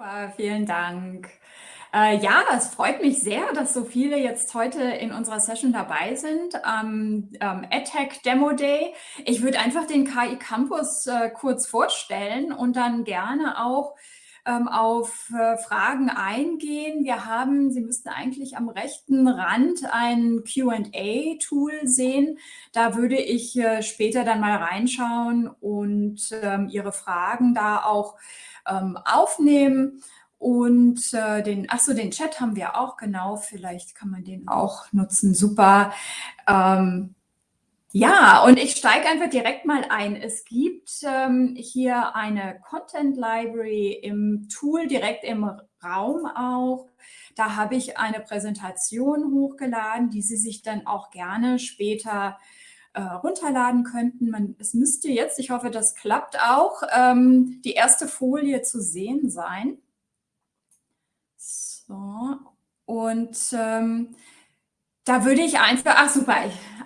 Super, vielen Dank. Äh, ja, es freut mich sehr, dass so viele jetzt heute in unserer Session dabei sind am ähm, EdTech Demo Day. Ich würde einfach den KI Campus äh, kurz vorstellen und dann gerne auch ähm, auf äh, Fragen eingehen. Wir haben, Sie müssten eigentlich am rechten Rand ein Q&A-Tool sehen. Da würde ich äh, später dann mal reinschauen und ähm, Ihre Fragen da auch ähm, aufnehmen. Und äh, den, ach so, den Chat haben wir auch, genau, vielleicht kann man den auch nutzen, super. Ähm, ja, und ich steige einfach direkt mal ein. Es gibt ähm, hier eine Content Library im Tool, direkt im Raum auch. Da habe ich eine Präsentation hochgeladen, die Sie sich dann auch gerne später äh, runterladen könnten. Man, es müsste jetzt, ich hoffe, das klappt auch, ähm, die erste Folie zu sehen sein. So, und ähm, da würde ich einfach, ach super,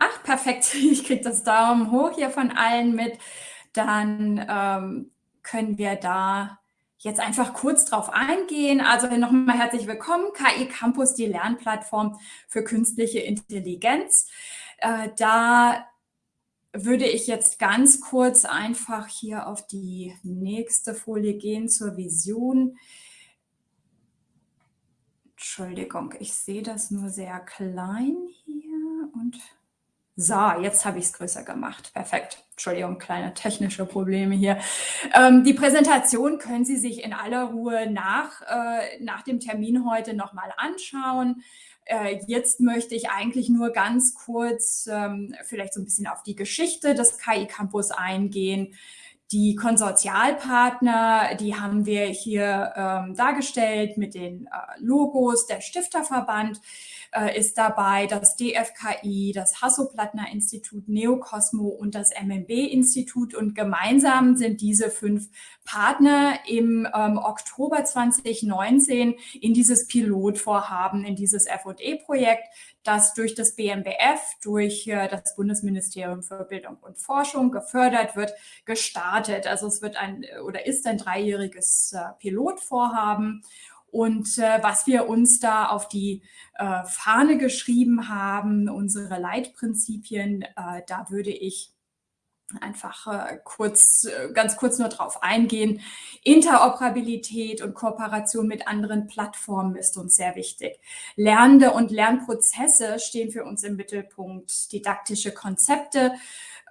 ach perfekt, ich kriege das Daumen hoch hier von allen mit. Dann ähm, können wir da jetzt einfach kurz drauf eingehen. Also nochmal herzlich willkommen, KI Campus, die Lernplattform für künstliche Intelligenz. Äh, da würde ich jetzt ganz kurz einfach hier auf die nächste Folie gehen zur Vision. Entschuldigung, ich sehe das nur sehr klein hier und so, jetzt habe ich es größer gemacht. Perfekt. Entschuldigung, kleine technische Probleme hier. Ähm, die Präsentation können Sie sich in aller Ruhe nach, äh, nach dem Termin heute nochmal anschauen. Äh, jetzt möchte ich eigentlich nur ganz kurz ähm, vielleicht so ein bisschen auf die Geschichte des KI Campus eingehen. Die Konsortialpartner, die haben wir hier ähm, dargestellt mit den äh, Logos. Der Stifterverband äh, ist dabei, das DFKI, das Hasso-Plattner-Institut, Neocosmo und das MMB-Institut. Und gemeinsam sind diese fünf Partner im ähm, Oktober 2019 in dieses Pilotvorhaben, in dieses FE-Projekt, das durch das BMBF, durch äh, das Bundesministerium für Bildung und Forschung gefördert wird, gestartet. Also es wird ein oder ist ein dreijähriges äh, Pilotvorhaben. Und äh, was wir uns da auf die äh, Fahne geschrieben haben, unsere Leitprinzipien, äh, da würde ich einfach äh, kurz, äh, ganz kurz nur drauf eingehen. Interoperabilität und Kooperation mit anderen Plattformen ist uns sehr wichtig. Lernende und Lernprozesse stehen für uns im Mittelpunkt. Didaktische Konzepte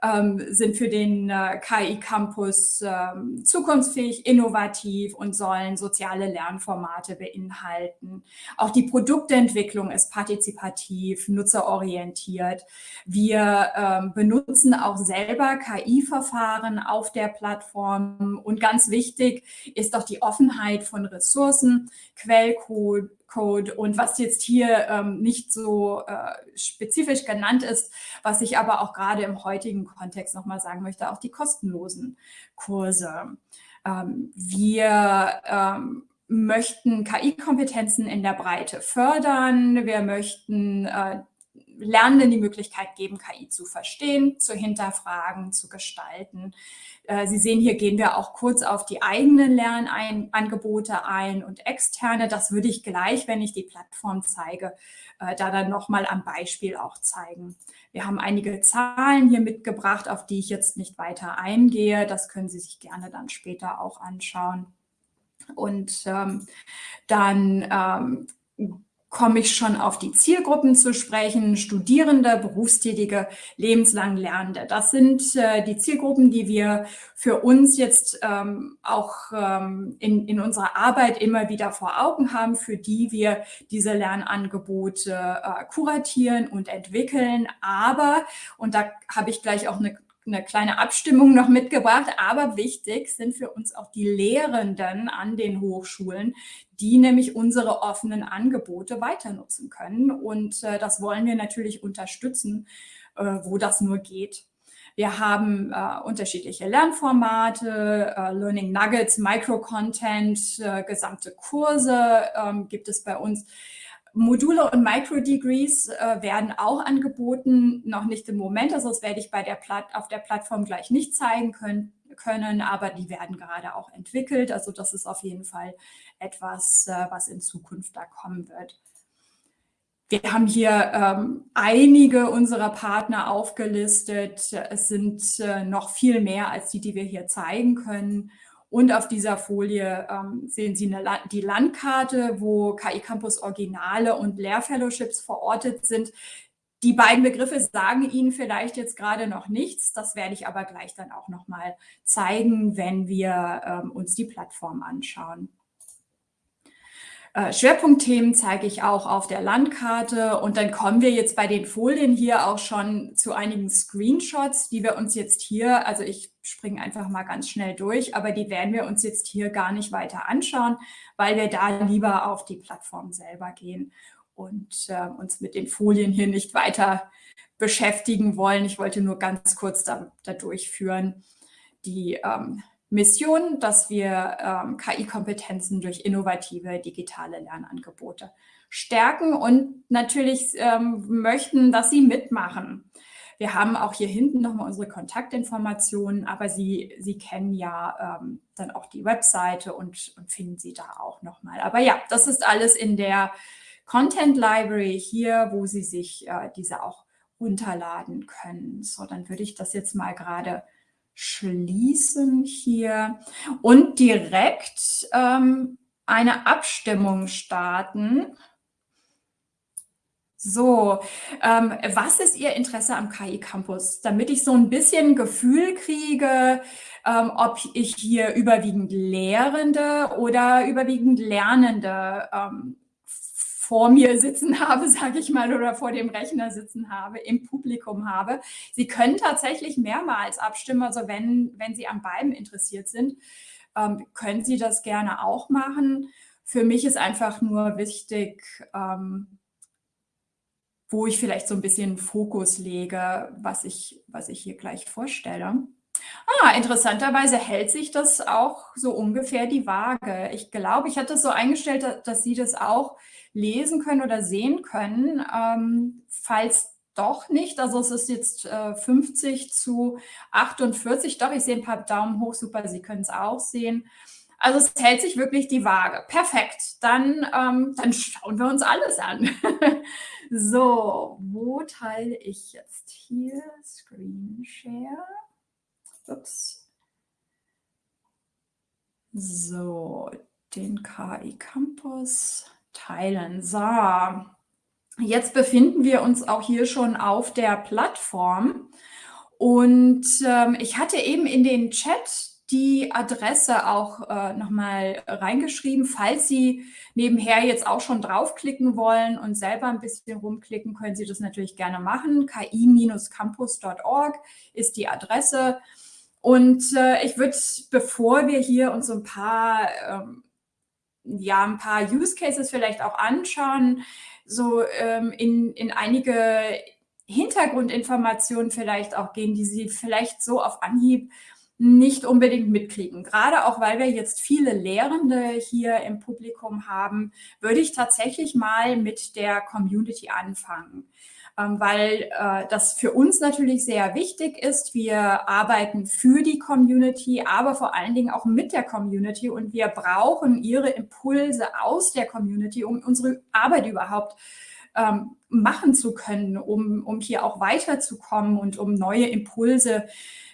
ähm, sind für den äh, KI Campus ähm, zukunftsfähig, innovativ und sollen soziale Lernformate beinhalten. Auch die Produktentwicklung ist partizipativ, nutzerorientiert. Wir ähm, benutzen auch selber KI-Verfahren auf der Plattform und ganz wichtig ist auch die Offenheit von Ressourcen, Quellcode, Code und was jetzt hier ähm, nicht so äh, spezifisch genannt ist, was ich aber auch gerade im heutigen Kontext nochmal sagen möchte, auch die kostenlosen Kurse. Ähm, wir ähm, möchten KI-Kompetenzen in der Breite fördern. Wir möchten äh, Lernenden die Möglichkeit geben, KI zu verstehen, zu hinterfragen, zu gestalten. Äh, Sie sehen, hier gehen wir auch kurz auf die eigenen Lernangebote ein und externe. Das würde ich gleich, wenn ich die Plattform zeige, äh, da dann nochmal am Beispiel auch zeigen. Wir haben einige Zahlen hier mitgebracht, auf die ich jetzt nicht weiter eingehe. Das können Sie sich gerne dann später auch anschauen. Und ähm, dann ähm, komme ich schon auf die Zielgruppen zu sprechen, Studierende, Berufstätige, lebenslang Lernende. Das sind äh, die Zielgruppen, die wir für uns jetzt ähm, auch ähm, in, in unserer Arbeit immer wieder vor Augen haben, für die wir diese Lernangebote äh, kuratieren und entwickeln. Aber, und da habe ich gleich auch eine eine kleine Abstimmung noch mitgebracht, aber wichtig sind für uns auch die Lehrenden an den Hochschulen, die nämlich unsere offenen Angebote weiter nutzen können. Und äh, das wollen wir natürlich unterstützen, äh, wo das nur geht. Wir haben äh, unterschiedliche Lernformate, äh, Learning Nuggets, Micro-Content, äh, gesamte Kurse ähm, gibt es bei uns Module und Microdegrees äh, werden auch angeboten, noch nicht im Moment, also das werde ich bei der Platt, auf der Plattform gleich nicht zeigen können, können, aber die werden gerade auch entwickelt. Also das ist auf jeden Fall etwas, äh, was in Zukunft da kommen wird. Wir haben hier ähm, einige unserer Partner aufgelistet. Es sind äh, noch viel mehr als die, die wir hier zeigen können. Und auf dieser Folie ähm, sehen Sie eine, die Landkarte, wo KI Campus Originale und Lehrfellowships verortet sind. Die beiden Begriffe sagen Ihnen vielleicht jetzt gerade noch nichts. Das werde ich aber gleich dann auch noch mal zeigen, wenn wir ähm, uns die Plattform anschauen. Äh, Schwerpunktthemen zeige ich auch auf der Landkarte und dann kommen wir jetzt bei den Folien hier auch schon zu einigen Screenshots, die wir uns jetzt hier, also ich springe einfach mal ganz schnell durch, aber die werden wir uns jetzt hier gar nicht weiter anschauen, weil wir da lieber auf die Plattform selber gehen und äh, uns mit den Folien hier nicht weiter beschäftigen wollen. Ich wollte nur ganz kurz da, da durchführen, die ähm, Mission, dass wir ähm, KI-Kompetenzen durch innovative digitale Lernangebote stärken und natürlich ähm, möchten, dass Sie mitmachen. Wir haben auch hier hinten nochmal unsere Kontaktinformationen, aber Sie, Sie kennen ja ähm, dann auch die Webseite und, und finden Sie da auch nochmal. Aber ja, das ist alles in der Content Library hier, wo Sie sich äh, diese auch runterladen können. So, dann würde ich das jetzt mal gerade schließen hier und direkt ähm, eine Abstimmung starten. So, ähm, was ist Ihr Interesse am KI Campus? Damit ich so ein bisschen Gefühl kriege, ähm, ob ich hier überwiegend Lehrende oder überwiegend Lernende ähm, vor mir sitzen habe, sage ich mal, oder vor dem Rechner sitzen habe, im Publikum habe. Sie können tatsächlich mehrmals abstimmen, also wenn, wenn Sie an beiden interessiert sind, ähm, können Sie das gerne auch machen. Für mich ist einfach nur wichtig, ähm, wo ich vielleicht so ein bisschen Fokus lege, was ich, was ich hier gleich vorstelle. Ah, interessanterweise hält sich das auch so ungefähr die Waage. Ich glaube, ich hatte es so eingestellt, dass Sie das auch lesen können oder sehen können. Ähm, falls doch nicht, also es ist jetzt äh, 50 zu 48, doch, ich sehe ein paar Daumen hoch, super, Sie können es auch sehen. Also es hält sich wirklich die Waage. Perfekt, dann, ähm, dann schauen wir uns alles an. so, wo teile ich jetzt hier Screen Share? Ups. So, den KI Campus teilen. So, jetzt befinden wir uns auch hier schon auf der Plattform. Und ähm, ich hatte eben in den Chat die Adresse auch äh, nochmal reingeschrieben. Falls Sie nebenher jetzt auch schon draufklicken wollen und selber ein bisschen rumklicken, können Sie das natürlich gerne machen. ki-campus.org ist die Adresse. Und äh, ich würde, bevor wir hier uns so ein paar ähm, ja, ein paar Use Cases vielleicht auch anschauen, so ähm, in, in einige Hintergrundinformationen vielleicht auch gehen, die Sie vielleicht so auf Anhieb nicht unbedingt mitkriegen. Gerade auch, weil wir jetzt viele Lehrende hier im Publikum haben, würde ich tatsächlich mal mit der Community anfangen. Ähm, weil äh, das für uns natürlich sehr wichtig ist. Wir arbeiten für die Community, aber vor allen Dingen auch mit der Community und wir brauchen ihre Impulse aus der Community, um unsere Arbeit überhaupt ähm, machen zu können, um, um hier auch weiterzukommen und um neue Impulse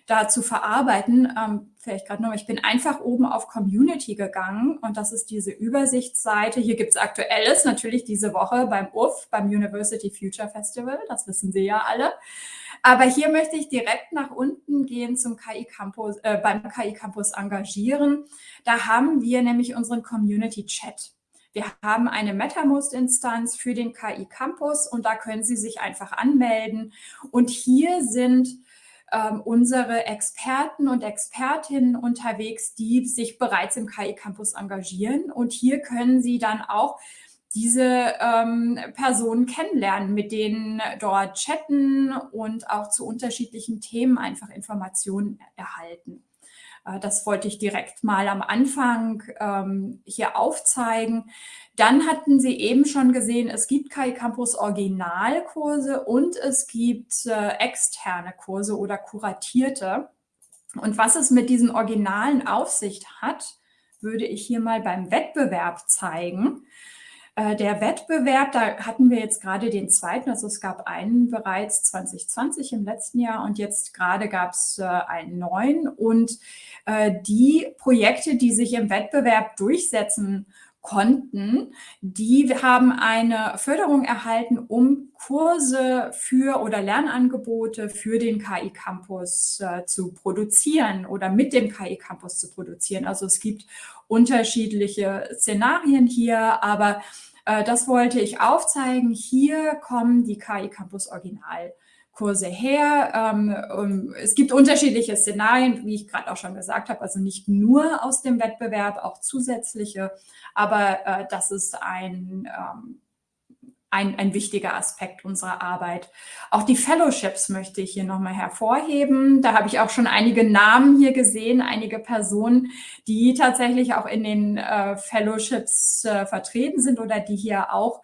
da zu verarbeiten. Ähm, vielleicht gerade noch, ich bin einfach oben auf Community gegangen und das ist diese Übersichtsseite. Hier gibt es Aktuelles, natürlich diese Woche beim UF, beim University Future Festival, das wissen Sie ja alle. Aber hier möchte ich direkt nach unten gehen zum KI Campus, äh, beim KI Campus engagieren. Da haben wir nämlich unseren Community Chat. Wir haben eine MetaMost-Instanz für den KI Campus und da können Sie sich einfach anmelden. Und hier sind ähm, unsere Experten und Expertinnen unterwegs, die sich bereits im KI Campus engagieren. Und hier können Sie dann auch diese ähm, Personen kennenlernen, mit denen dort chatten und auch zu unterschiedlichen Themen einfach Informationen erhalten. Äh, das wollte ich direkt mal am Anfang ähm, hier aufzeigen. Dann hatten Sie eben schon gesehen, es gibt KI Campus Originalkurse und es gibt äh, externe Kurse oder kuratierte. Und was es mit diesen Originalen auf sich hat, würde ich hier mal beim Wettbewerb zeigen. Äh, der Wettbewerb, da hatten wir jetzt gerade den zweiten, also es gab einen bereits 2020 im letzten Jahr und jetzt gerade gab es äh, einen neuen. Und äh, die Projekte, die sich im Wettbewerb durchsetzen konnten, die haben eine Förderung erhalten, um Kurse für oder Lernangebote für den KI Campus äh, zu produzieren oder mit dem KI Campus zu produzieren. Also es gibt unterschiedliche Szenarien hier, aber äh, das wollte ich aufzeigen. Hier kommen die KI Campus Original Kurse her. Ähm, es gibt unterschiedliche Szenarien, wie ich gerade auch schon gesagt habe, also nicht nur aus dem Wettbewerb, auch zusätzliche, aber äh, das ist ein, ähm, ein, ein wichtiger Aspekt unserer Arbeit. Auch die Fellowships möchte ich hier nochmal hervorheben. Da habe ich auch schon einige Namen hier gesehen, einige Personen, die tatsächlich auch in den äh, Fellowships äh, vertreten sind oder die hier auch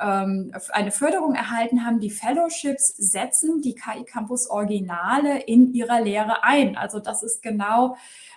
ähm, eine Förderung erhalten haben. Die Fellowships setzen die KI Campus Originale in ihrer Lehre ein. Also das ist genau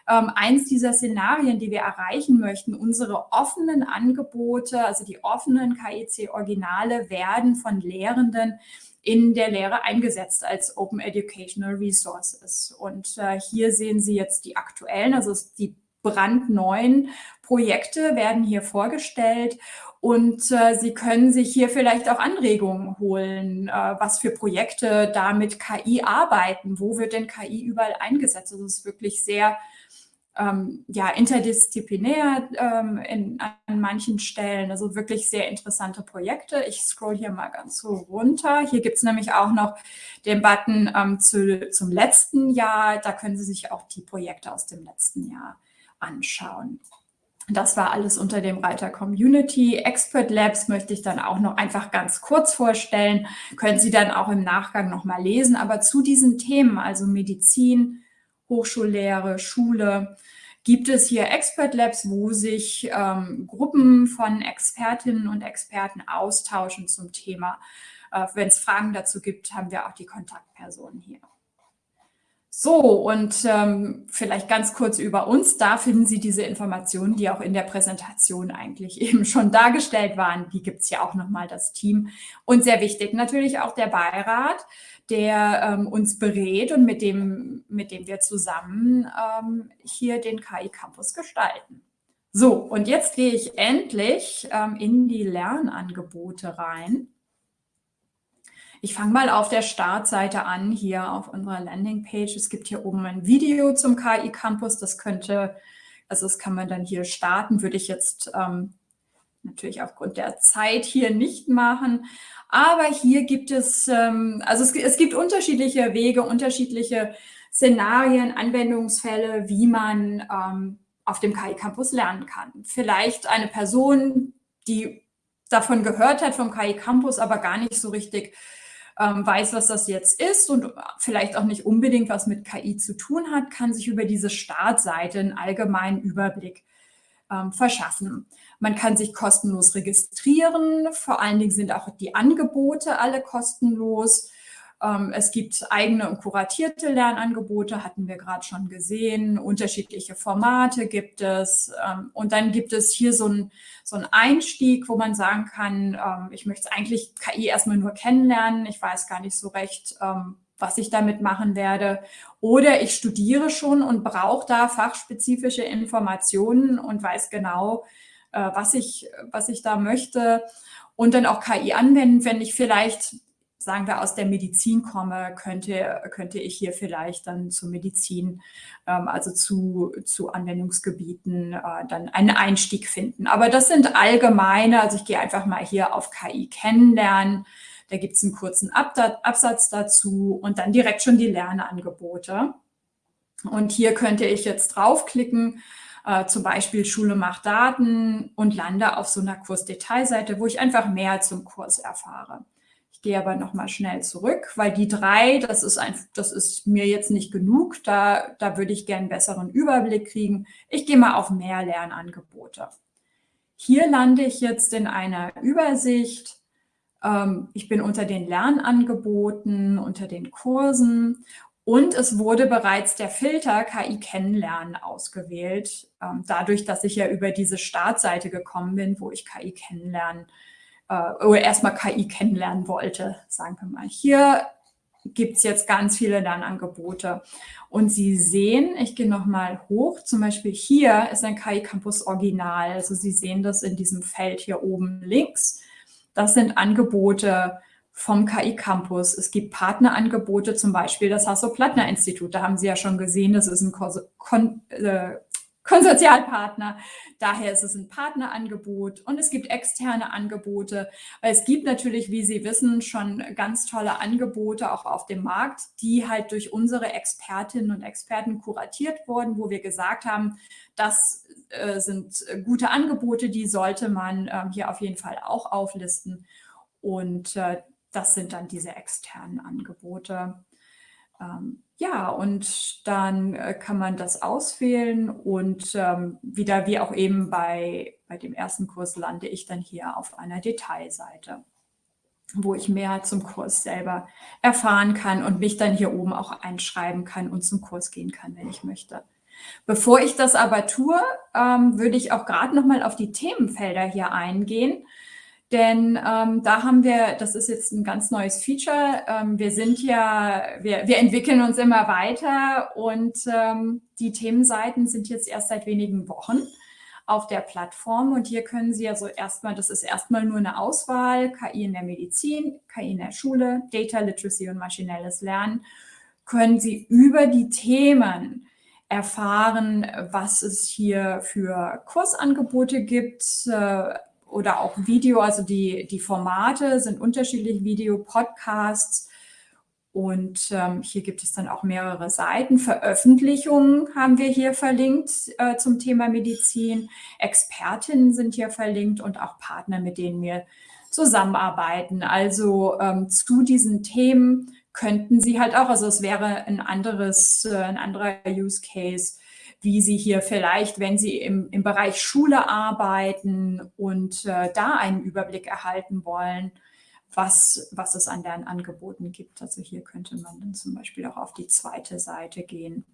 ähm, eins dieser Szenarien, die wir erreichen möchten. Unsere offenen Angebote, also die offenen KIC Originale werden von Lehrenden in der Lehre eingesetzt als Open Educational Resources. Und äh, hier sehen Sie jetzt die aktuellen, also die brandneuen Projekte werden hier vorgestellt und äh, Sie können sich hier vielleicht auch Anregungen holen, äh, was für Projekte da mit KI arbeiten. Wo wird denn KI überall eingesetzt? Also es ist wirklich sehr ähm, ja, interdisziplinär ähm, in, an manchen Stellen. Also wirklich sehr interessante Projekte. Ich scroll hier mal ganz so runter. Hier gibt es nämlich auch noch den Button ähm, zu, zum letzten Jahr. Da können Sie sich auch die Projekte aus dem letzten Jahr anschauen. Das war alles unter dem Reiter Community. Expert Labs möchte ich dann auch noch einfach ganz kurz vorstellen. Können Sie dann auch im Nachgang nochmal lesen. Aber zu diesen Themen, also Medizin, Hochschullehre, Schule, gibt es hier Expert Labs, wo sich ähm, Gruppen von Expertinnen und Experten austauschen zum Thema. Äh, Wenn es Fragen dazu gibt, haben wir auch die Kontaktpersonen hier. So, und ähm, vielleicht ganz kurz über uns. Da finden Sie diese Informationen, die auch in der Präsentation eigentlich eben schon dargestellt waren. Die gibt es ja auch nochmal, das Team. Und sehr wichtig natürlich auch der Beirat, der ähm, uns berät und mit dem, mit dem wir zusammen ähm, hier den KI Campus gestalten. So, und jetzt gehe ich endlich ähm, in die Lernangebote rein. Ich fange mal auf der Startseite an, hier auf unserer Landingpage. Es gibt hier oben ein Video zum KI Campus. Das könnte, also das kann man dann hier starten, würde ich jetzt ähm, natürlich aufgrund der Zeit hier nicht machen. Aber hier gibt es, ähm, also es, es gibt unterschiedliche Wege, unterschiedliche Szenarien, Anwendungsfälle, wie man ähm, auf dem KI Campus lernen kann. Vielleicht eine Person, die davon gehört hat vom KI Campus, aber gar nicht so richtig ähm, weiß, was das jetzt ist und vielleicht auch nicht unbedingt was mit KI zu tun hat, kann sich über diese Startseite einen allgemeinen Überblick ähm, verschaffen. Man kann sich kostenlos registrieren. Vor allen Dingen sind auch die Angebote alle kostenlos. Ähm, es gibt eigene und kuratierte Lernangebote, hatten wir gerade schon gesehen. Unterschiedliche Formate gibt es. Ähm, und dann gibt es hier so einen so Einstieg, wo man sagen kann, ähm, ich möchte eigentlich KI erstmal nur kennenlernen. Ich weiß gar nicht so recht, was ich damit machen werde. Oder ich studiere schon und brauche da fachspezifische Informationen und weiß genau, äh, was, ich, was ich da möchte. Und dann auch KI anwenden, wenn ich vielleicht sagen wir, aus der Medizin komme, könnte, könnte ich hier vielleicht dann zur Medizin, ähm, also zu, zu Anwendungsgebieten, äh, dann einen Einstieg finden. Aber das sind allgemeine, also ich gehe einfach mal hier auf KI kennenlernen. Da gibt es einen kurzen Absatz dazu und dann direkt schon die Lernangebote. Und hier könnte ich jetzt draufklicken, äh, zum Beispiel Schule macht Daten und lande auf so einer Kursdetailseite, wo ich einfach mehr zum Kurs erfahre Gehe aber nochmal schnell zurück, weil die drei, das ist, ein, das ist mir jetzt nicht genug. Da, da würde ich gerne einen besseren Überblick kriegen. Ich gehe mal auf mehr Lernangebote. Hier lande ich jetzt in einer Übersicht. Ähm, ich bin unter den Lernangeboten, unter den Kursen und es wurde bereits der Filter KI kennenlernen ausgewählt, ähm, dadurch, dass ich ja über diese Startseite gekommen bin, wo ich KI kennenlernen äh, oder erstmal KI kennenlernen wollte, sagen wir mal. Hier gibt es jetzt ganz viele Lernangebote. Und Sie sehen, ich gehe nochmal hoch, zum Beispiel hier ist ein KI Campus Original. Also Sie sehen das in diesem Feld hier oben links. Das sind Angebote, vom KI Campus. Es gibt Partnerangebote, zum Beispiel das Hasso-Plattner-Institut. Da haben Sie ja schon gesehen, das ist ein Kon äh, Konsortialpartner. Daher ist es ein Partnerangebot und es gibt externe Angebote. Es gibt natürlich, wie Sie wissen, schon ganz tolle Angebote auch auf dem Markt, die halt durch unsere Expertinnen und Experten kuratiert wurden, wo wir gesagt haben, das äh, sind gute Angebote, die sollte man äh, hier auf jeden Fall auch auflisten. Und äh, das sind dann diese externen Angebote. Ähm, ja, und dann äh, kann man das auswählen und ähm, wieder wie auch eben bei, bei dem ersten Kurs lande ich dann hier auf einer Detailseite, wo ich mehr zum Kurs selber erfahren kann und mich dann hier oben auch einschreiben kann und zum Kurs gehen kann, wenn ich möchte. Bevor ich das aber tue, ähm, würde ich auch gerade noch mal auf die Themenfelder hier eingehen denn ähm, da haben wir, das ist jetzt ein ganz neues Feature, ähm, wir sind ja, wir, wir entwickeln uns immer weiter und ähm, die Themenseiten sind jetzt erst seit wenigen Wochen auf der Plattform. Und hier können Sie also erstmal, das ist erstmal nur eine Auswahl, KI in der Medizin, KI in der Schule, Data Literacy und maschinelles Lernen, können Sie über die Themen erfahren, was es hier für Kursangebote gibt, äh, oder auch Video, also die, die Formate sind unterschiedlich, Video, Podcasts und ähm, hier gibt es dann auch mehrere Seiten. Veröffentlichungen haben wir hier verlinkt äh, zum Thema Medizin. Expertinnen sind hier verlinkt und auch Partner, mit denen wir zusammenarbeiten. Also ähm, zu diesen Themen könnten Sie halt auch, also es wäre ein anderes, äh, ein anderer Use Case, wie Sie hier vielleicht, wenn Sie im, im Bereich Schule arbeiten und äh, da einen Überblick erhalten wollen, was, was es an deren Angeboten gibt. Also hier könnte man dann zum Beispiel auch auf die zweite Seite gehen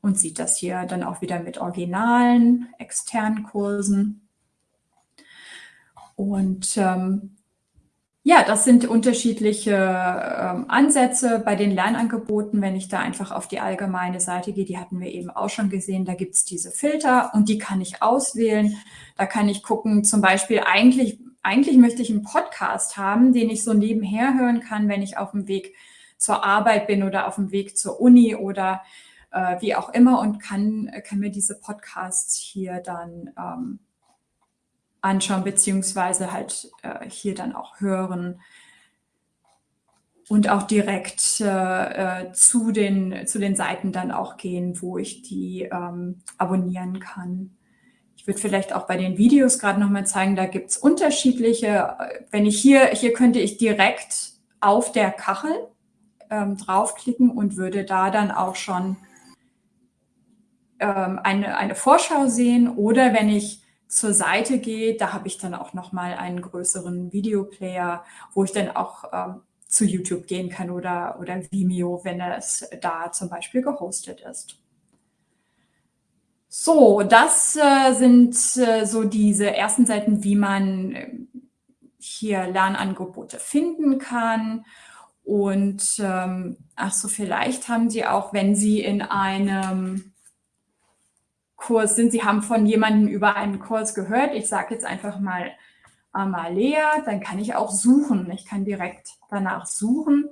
und sieht das hier dann auch wieder mit originalen externen Kursen. Und ähm, ja, das sind unterschiedliche ähm, Ansätze bei den Lernangeboten. Wenn ich da einfach auf die allgemeine Seite gehe, die hatten wir eben auch schon gesehen, da gibt es diese Filter und die kann ich auswählen. Da kann ich gucken, zum Beispiel eigentlich, eigentlich möchte ich einen Podcast haben, den ich so nebenher hören kann, wenn ich auf dem Weg zur Arbeit bin oder auf dem Weg zur Uni oder äh, wie auch immer und kann, kann mir diese Podcasts hier dann ähm, anschauen, beziehungsweise halt äh, hier dann auch hören und auch direkt äh, äh, zu, den, zu den Seiten dann auch gehen, wo ich die ähm, abonnieren kann. Ich würde vielleicht auch bei den Videos gerade nochmal zeigen, da gibt es unterschiedliche, wenn ich hier, hier könnte ich direkt auf der Kachel ähm, draufklicken und würde da dann auch schon ähm, eine, eine Vorschau sehen oder wenn ich zur Seite gehe, da habe ich dann auch nochmal einen größeren Videoplayer, wo ich dann auch ähm, zu YouTube gehen kann oder, oder Vimeo, wenn es da zum Beispiel gehostet ist. So, das äh, sind äh, so diese ersten Seiten, wie man äh, hier Lernangebote finden kann. Und ähm, ach so, vielleicht haben Sie auch, wenn Sie in einem Kurs sind. Sie haben von jemandem über einen Kurs gehört. Ich sage jetzt einfach mal Amalea, dann kann ich auch suchen. Ich kann direkt danach suchen.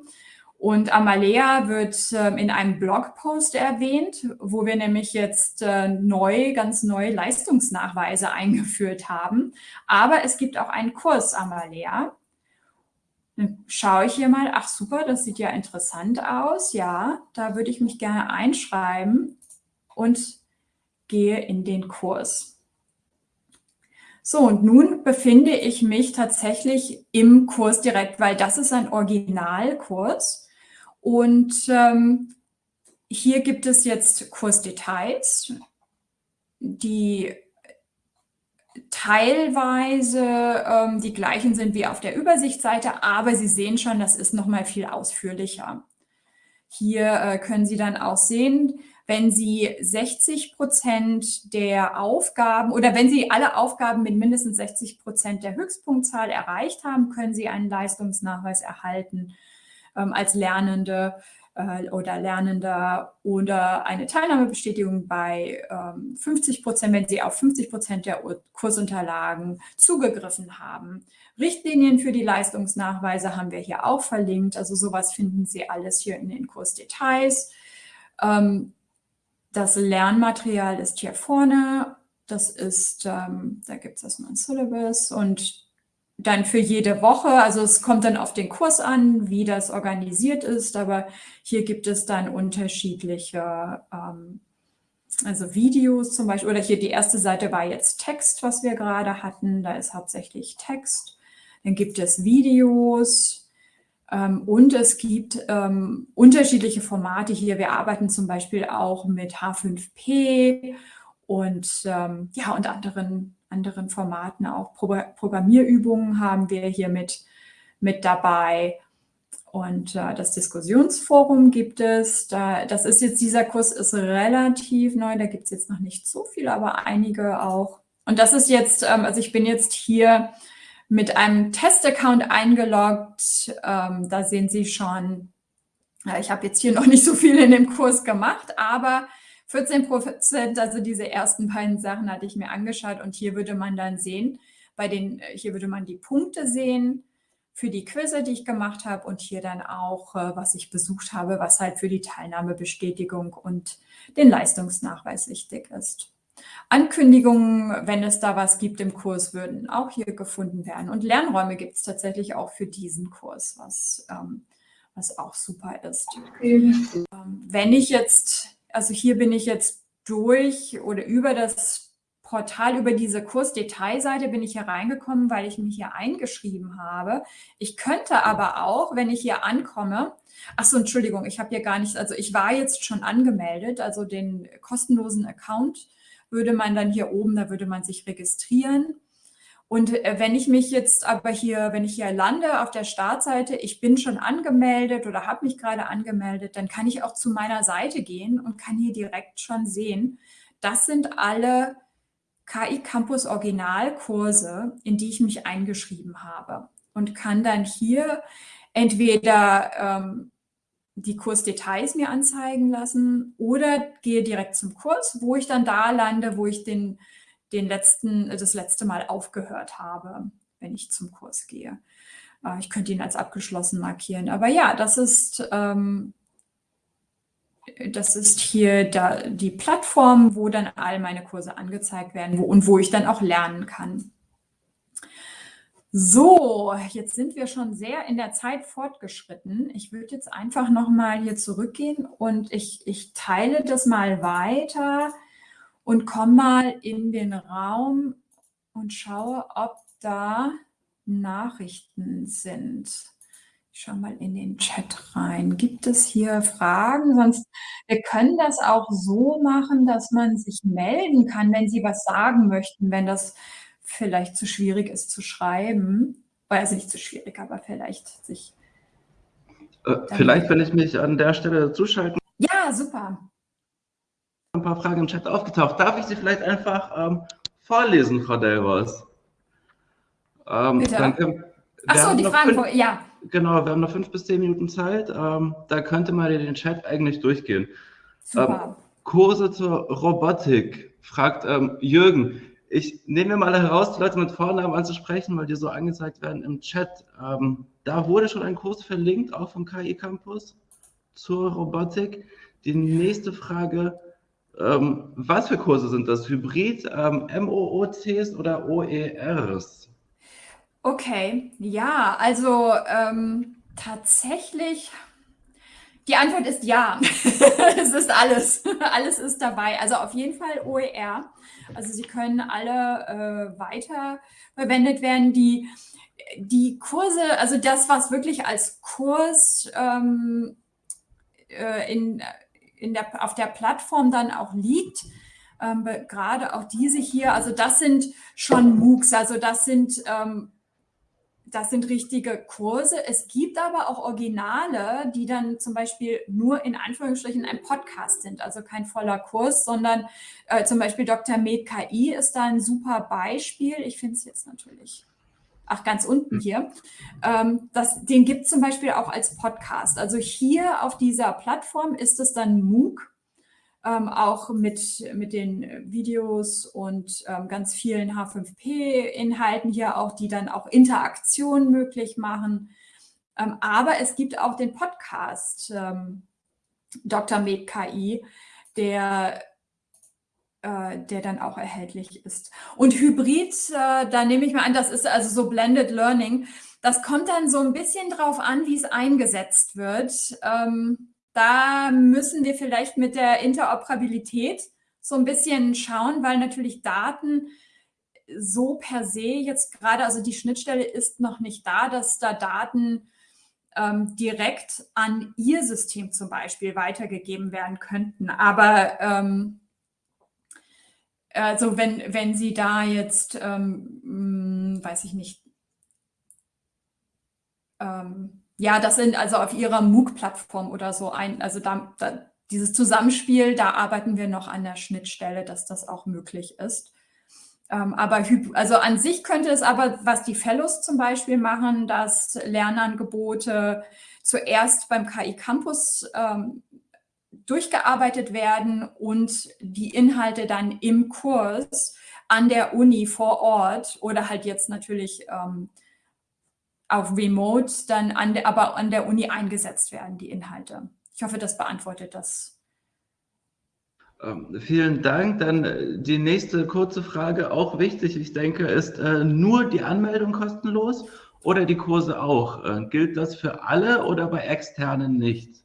Und Amalea wird äh, in einem Blogpost erwähnt, wo wir nämlich jetzt äh, neu, ganz neue Leistungsnachweise eingeführt haben. Aber es gibt auch einen Kurs Amalea. Dann schaue ich hier mal, ach super, das sieht ja interessant aus. Ja, da würde ich mich gerne einschreiben. Und gehe in den Kurs. So, und nun befinde ich mich tatsächlich im Kurs direkt, weil das ist ein Originalkurs. Und ähm, hier gibt es jetzt Kursdetails, die teilweise ähm, die gleichen sind wie auf der Übersichtsseite, aber Sie sehen schon, das ist noch mal viel ausführlicher. Hier äh, können Sie dann auch sehen, wenn Sie 60 Prozent der Aufgaben oder wenn Sie alle Aufgaben mit mindestens 60 Prozent der Höchstpunktzahl erreicht haben, können Sie einen Leistungsnachweis erhalten ähm, als Lernende äh, oder Lernender oder eine Teilnahmebestätigung bei ähm, 50 Prozent, wenn Sie auf 50 Prozent der Kursunterlagen zugegriffen haben. Richtlinien für die Leistungsnachweise haben wir hier auch verlinkt. Also sowas finden Sie alles hier in den Kursdetails. Ähm, das Lernmaterial ist hier vorne. Das ist, ähm, da gibt es erstmal ein Syllabus und dann für jede Woche, also es kommt dann auf den Kurs an, wie das organisiert ist, aber hier gibt es dann unterschiedliche, ähm, also Videos zum Beispiel, oder hier die erste Seite war jetzt Text, was wir gerade hatten, da ist hauptsächlich Text. Dann gibt es Videos und es gibt ähm, unterschiedliche Formate hier. Wir arbeiten zum Beispiel auch mit H5P und ähm, ja und anderen anderen Formaten, auch Pro Programmierübungen haben wir hier mit, mit dabei. Und äh, das Diskussionsforum gibt es. Da, das ist jetzt, dieser Kurs ist relativ neu, da gibt es jetzt noch nicht so viel, aber einige auch. Und das ist jetzt, ähm, also ich bin jetzt hier mit einem Test-Account eingeloggt. Ähm, da sehen Sie schon, äh, ich habe jetzt hier noch nicht so viel in dem Kurs gemacht, aber 14 Prozent, also diese ersten beiden Sachen hatte ich mir angeschaut und hier würde man dann sehen, bei den, äh, hier würde man die Punkte sehen für die Quizze, die ich gemacht habe und hier dann auch, äh, was ich besucht habe, was halt für die Teilnahmebestätigung und den Leistungsnachweis wichtig ist. Ankündigungen, wenn es da was gibt im Kurs, würden auch hier gefunden werden. Und Lernräume gibt es tatsächlich auch für diesen Kurs, was, ähm, was auch super ist. Ähm, wenn ich jetzt also hier bin ich jetzt durch oder über das Portal, über diese Kursdetailseite bin ich hier reingekommen, weil ich mich hier eingeschrieben habe. Ich könnte aber auch, wenn ich hier ankomme, ach so, Entschuldigung, ich habe hier gar nicht, also ich war jetzt schon angemeldet, also den kostenlosen Account würde man dann hier oben, da würde man sich registrieren. Und äh, wenn ich mich jetzt aber hier, wenn ich hier lande auf der Startseite, ich bin schon angemeldet oder habe mich gerade angemeldet, dann kann ich auch zu meiner Seite gehen und kann hier direkt schon sehen, das sind alle KI Campus Originalkurse, in die ich mich eingeschrieben habe und kann dann hier entweder ähm, die Kursdetails mir anzeigen lassen oder gehe direkt zum Kurs, wo ich dann da lande, wo ich den den letzten, das letzte Mal aufgehört habe, wenn ich zum Kurs gehe. Äh, ich könnte ihn als abgeschlossen markieren. Aber ja, das ist, ähm, das ist hier da die Plattform, wo dann all meine Kurse angezeigt werden wo, und wo ich dann auch lernen kann. So, jetzt sind wir schon sehr in der Zeit fortgeschritten. Ich würde jetzt einfach nochmal hier zurückgehen und ich, ich teile das mal weiter und komme mal in den Raum und schaue, ob da Nachrichten sind. Ich schaue mal in den Chat rein. Gibt es hier Fragen? Sonst, wir können das auch so machen, dass man sich melden kann, wenn Sie was sagen möchten, wenn das vielleicht zu schwierig ist zu schreiben. Also nicht zu schwierig, aber vielleicht sich... Äh, vielleicht, wenn ich mich an der Stelle zuschalten. Ja, super ein paar Fragen im Chat aufgetaucht. Darf ich sie vielleicht einfach ähm, vorlesen, Frau Delvos? Ähm, Bitte. Achso, die Fragen, fünf, ja. Genau, wir haben noch fünf bis zehn Minuten Zeit. Ähm, da könnte man den Chat eigentlich durchgehen. Super. Ähm, Kurse zur Robotik, fragt ähm, Jürgen. Ich nehme mir mal heraus, die Leute mit Vornamen anzusprechen, weil die so angezeigt werden im Chat. Ähm, da wurde schon ein Kurs verlinkt, auch vom KI Campus zur Robotik. Die nächste Frage, ähm, was für Kurse sind das? Hybrid, ähm, MOOCs oder OERs? Okay, ja, also ähm, tatsächlich, Die Antwort ist ja. es ist alles. Alles ist dabei. Also auf jeden Fall OER. Also sie können alle äh, weiter verwendet werden. Die, die Kurse, also das, was wirklich als Kurs ähm, äh, in, in der, auf der Plattform dann auch liegt, ähm, gerade auch diese hier, also das sind schon MOOCs, also das sind ähm, das sind richtige Kurse. Es gibt aber auch Originale, die dann zum Beispiel nur in Anführungsstrichen ein Podcast sind, also kein voller Kurs, sondern äh, zum Beispiel Dr. Med KI ist da ein super Beispiel. Ich finde es jetzt natürlich, ach ganz unten hier. Ähm, das, den gibt es zum Beispiel auch als Podcast. Also hier auf dieser Plattform ist es dann MOOC ähm, auch mit, mit den Videos und ähm, ganz vielen H5P-Inhalten hier auch, die dann auch Interaktion möglich machen. Ähm, aber es gibt auch den Podcast ähm, Dr. Med KI, der äh, der dann auch erhältlich ist. Und Hybrid, äh, da nehme ich mal an, das ist also so Blended Learning. Das kommt dann so ein bisschen drauf an, wie es eingesetzt wird. Ähm, da müssen wir vielleicht mit der Interoperabilität so ein bisschen schauen, weil natürlich Daten so per se jetzt gerade, also die Schnittstelle ist noch nicht da, dass da Daten ähm, direkt an Ihr System zum Beispiel weitergegeben werden könnten. Aber ähm, also wenn, wenn Sie da jetzt, ähm, hm, weiß ich nicht, ähm, ja, das sind also auf ihrer MOOC-Plattform oder so ein, also da, da, dieses Zusammenspiel, da arbeiten wir noch an der Schnittstelle, dass das auch möglich ist. Ähm, aber also an sich könnte es aber, was die Fellows zum Beispiel machen, dass Lernangebote zuerst beim KI Campus ähm, durchgearbeitet werden und die Inhalte dann im Kurs an der Uni vor Ort oder halt jetzt natürlich ähm, auf Remote dann an der, aber an der Uni eingesetzt werden, die Inhalte. Ich hoffe, das beantwortet das. Ähm, vielen Dank. Dann äh, die nächste kurze Frage, auch wichtig, ich denke, ist äh, nur die Anmeldung kostenlos oder die Kurse auch? Äh, gilt das für alle oder bei externen nicht?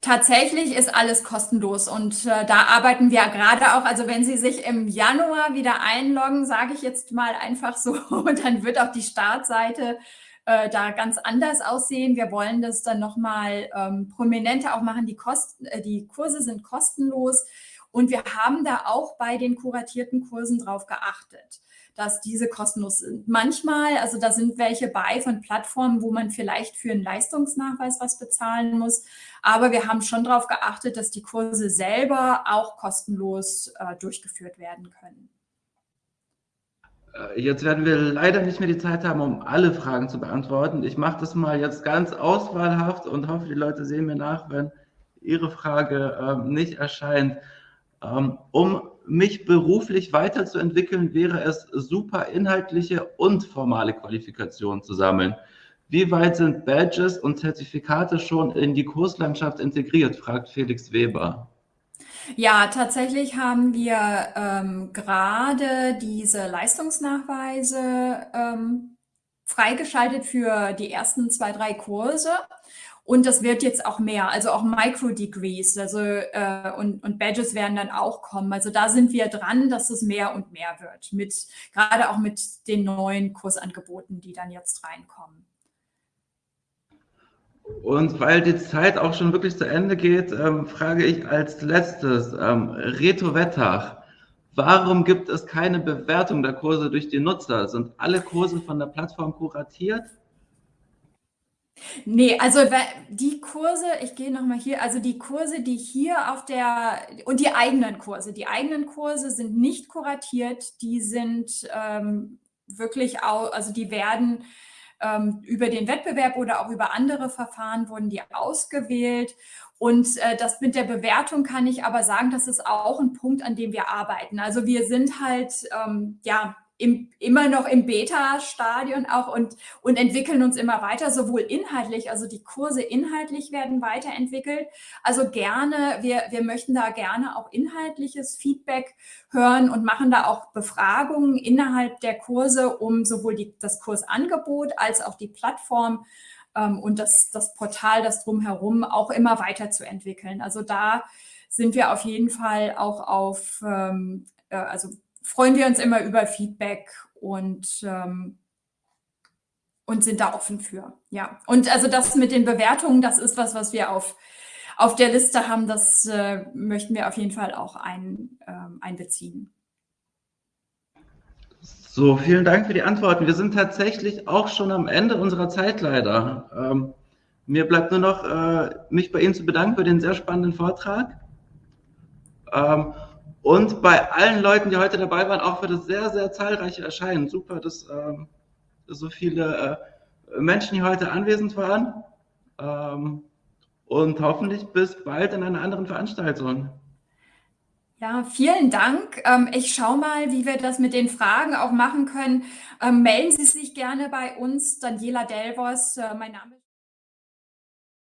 Tatsächlich ist alles kostenlos und äh, da arbeiten wir gerade auch. Also wenn Sie sich im Januar wieder einloggen, sage ich jetzt mal einfach so, dann wird auch die Startseite äh, da ganz anders aussehen. Wir wollen das dann nochmal ähm, prominenter auch machen. Die, Kosten, äh, die Kurse sind kostenlos und wir haben da auch bei den kuratierten Kursen drauf geachtet dass diese kostenlos sind. Manchmal, also da sind welche bei von Plattformen, wo man vielleicht für einen Leistungsnachweis was bezahlen muss. Aber wir haben schon darauf geachtet, dass die Kurse selber auch kostenlos äh, durchgeführt werden können. Äh, jetzt werden wir leider nicht mehr die Zeit haben, um alle Fragen zu beantworten. Ich mache das mal jetzt ganz auswahlhaft und hoffe, die Leute sehen mir nach, wenn Ihre Frage ähm, nicht erscheint. Ähm, um mich beruflich weiterzuentwickeln, wäre es super, inhaltliche und formale Qualifikationen zu sammeln. Wie weit sind Badges und Zertifikate schon in die Kurslandschaft integriert, fragt Felix Weber. Ja, tatsächlich haben wir ähm, gerade diese Leistungsnachweise ähm, freigeschaltet für die ersten zwei, drei Kurse. Und das wird jetzt auch mehr, also auch Micro-Degrees also, äh, und, und Badges werden dann auch kommen. Also da sind wir dran, dass es mehr und mehr wird, mit, gerade auch mit den neuen Kursangeboten, die dann jetzt reinkommen. Und weil die Zeit auch schon wirklich zu Ende geht, ähm, frage ich als letztes, ähm, Reto Wettach, warum gibt es keine Bewertung der Kurse durch die Nutzer? Sind alle Kurse von der Plattform kuratiert? Nee, also die Kurse, ich gehe nochmal hier, also die Kurse, die hier auf der, und die eigenen Kurse, die eigenen Kurse sind nicht kuratiert, die sind ähm, wirklich, auch, also die werden ähm, über den Wettbewerb oder auch über andere Verfahren wurden die ausgewählt. Und äh, das mit der Bewertung kann ich aber sagen, das ist auch ein Punkt, an dem wir arbeiten. Also wir sind halt, ähm, ja, im, immer noch im Beta-Stadion auch und, und entwickeln uns immer weiter, sowohl inhaltlich, also die Kurse inhaltlich werden weiterentwickelt. Also gerne, wir, wir möchten da gerne auch inhaltliches Feedback hören und machen da auch Befragungen innerhalb der Kurse, um sowohl die, das Kursangebot als auch die Plattform ähm, und das, das Portal, das drumherum auch immer weiterzuentwickeln. Also da sind wir auf jeden Fall auch auf, ähm, äh, also freuen wir uns immer über Feedback und ähm, und sind da offen für. Ja, und also das mit den Bewertungen, das ist was, was wir auf, auf der Liste haben. Das äh, möchten wir auf jeden Fall auch ein, äh, einbeziehen. So, vielen Dank für die Antworten. Wir sind tatsächlich auch schon am Ende unserer Zeit leider. Ähm, mir bleibt nur noch, äh, mich bei Ihnen zu bedanken für den sehr spannenden Vortrag. Ähm, und bei allen Leuten, die heute dabei waren, auch für das sehr, sehr zahlreiche Erscheinen. Super, dass ähm, so viele äh, Menschen hier heute anwesend waren. Ähm, und hoffentlich bis bald in einer anderen Veranstaltung. Ja, vielen Dank. Ähm, ich schaue mal, wie wir das mit den Fragen auch machen können. Ähm, melden Sie sich gerne bei uns, Daniela Delvos, äh, mein Name